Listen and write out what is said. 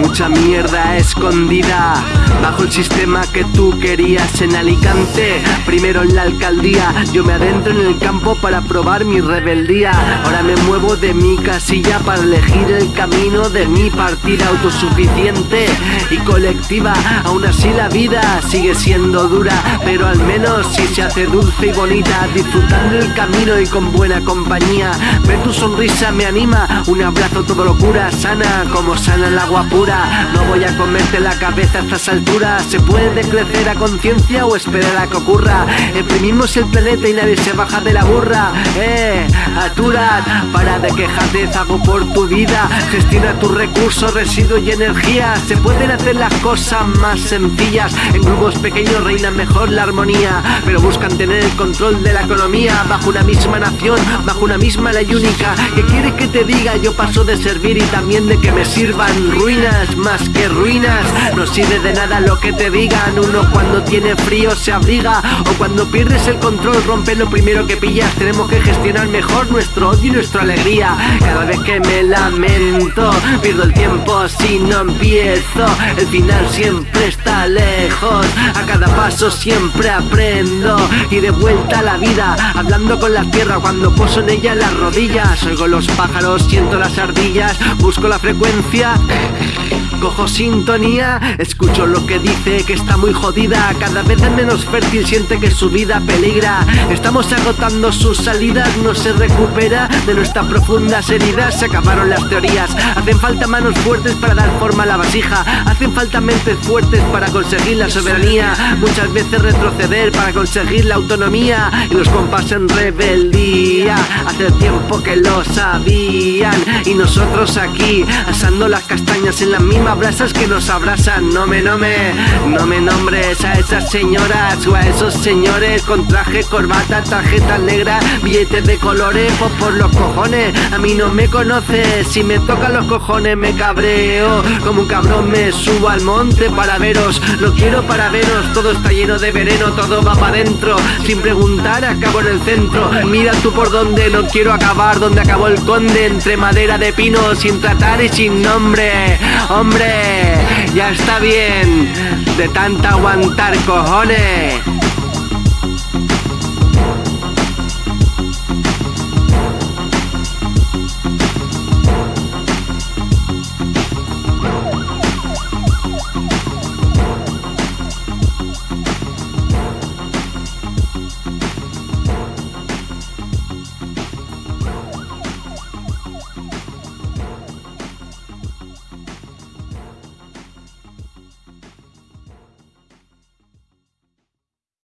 mucha mierda escondida Bajo el sistema que tú querías en Alicante. Primero en la alcaldía Yo me adentro en el campo para probar mi rebeldía. Ahora me muevo de mi casilla para elegir el camino de mi partida autosuficiente y colectiva. Aún así la vida sigue siendo dura Pero al menos si se hace dulce y bonita Disfrutando el camino y con buena compañía. Ver tu sonrisa me anima Un abrazo todo locura sana como sana el agua pura. No voy a comerte la cabeza a estas alturas Se puede crecer a conciencia o esperar a que ocurra Imprimimos el planeta y nadie se baja de la burra. Eh, aturad, para de quejarte, hago por tu vida. Gestiona tus recursos, residuos y energía. Se pueden hacer las cosas más sencillas. En grupos pequeños reina mejor la armonía Pero buscan tener el control de la economía. Bajo una misma nación, bajo una misma ley única. ¿Qué quieres que te diga? Yo paso de servir y también de que me sirvan. Ruinas Más que ruinas, no sirve de nada lo que te digan. Uno cuando tiene frío se abriga O cuando pierdes el control rompe lo primero que pillas. Tenemos que gestionar mejor nuestro odio y nuestra alegría. Cada vez que me lamento Pierdo el tiempo si no empiezo. El final siempre está lejos A cada paso siempre aprendo. Y de vuelta a la vida Hablando con la tierra cuando poso en ella las rodillas. Oigo los pájaros, siento las ardillas Busco la frecuencia Cojo sintonía, escucho lo que dice que está muy jodida Cada vez es menos fértil, siente que su vida peligra. Estamos agotando sus salidas, no se recupera De nuestras profundas heridas se acabaron las teorías. Hacen falta manos fuertes para dar forma a la vasija Hacen falta mentes fuertes para conseguir la soberanía Muchas veces retroceder para conseguir la autonomía Y los compas en rebeldía. Hace tiempo que lo sabían Y nosotros aquí asando las castañas en las mismas brasas que nos abrazan. No me, no no me nombres a esas señoras O a esos señores con traje, corbata, tarjeta negra Billetes de colores, pues por los cojones. A mí no me conoces, si me tocan los cojones me cabreo. Como un cabrón me subo al monte para veros. No quiero para veros, todo está lleno de veneno Todo va para adentro, sin preguntar acabo en el centro. Mira tú por dónde, no quiero acabar Donde acabó el conde, entre madera de pino Sin tratar y sin nombre Ya está bien De tanta aguantar cojones